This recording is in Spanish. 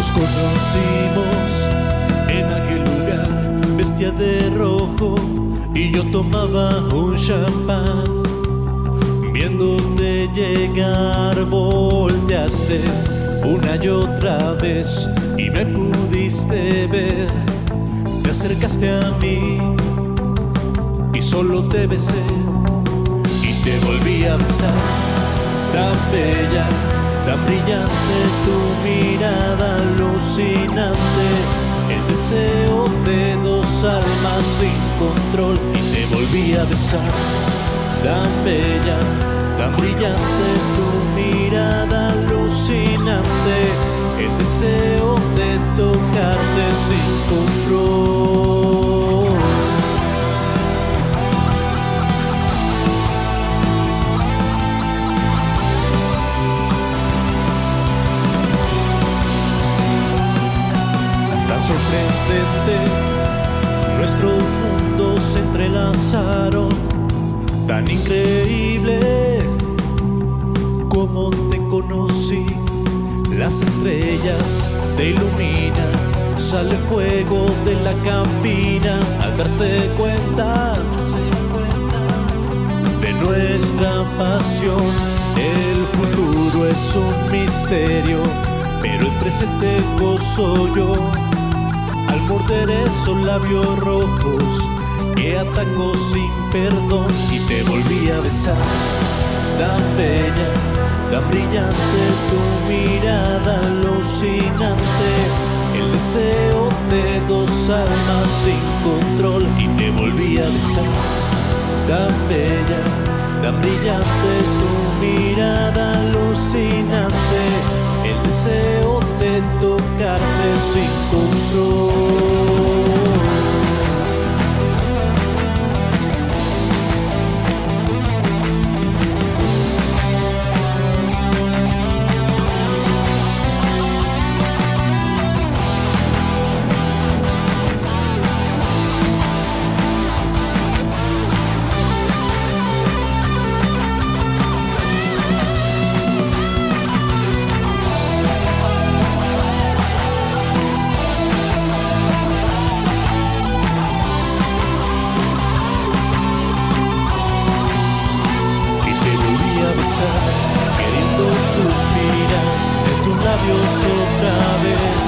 Nos conocimos en aquel lugar, vestía de rojo y yo tomaba un champán. Viéndote llegar, volteaste una y otra vez y me pudiste ver. Te acercaste a mí y solo te besé y te volví a besar. Tan bella, tan brillante tu mirada y te volví a besar. Tan bella, tan brillante tu mirada alucinante, el deseo de tocarte sin control. Tan sorprendente, nuestros mundos tan increíble como te conocí. Las estrellas te iluminan, sale fuego de la cabina al darse cuenta de nuestra pasión. El futuro es un misterio, pero el presente gozo yo. Al morder esos labios rojos que atacó sin perdón y te volví a besar. Tan bella, tan brillante tu mirada alucinante, el deseo de dos almas sin control y te volví a besar. Tan bella, tan brillante tu mirada alucinante, queriendo suspirar en tus labios otra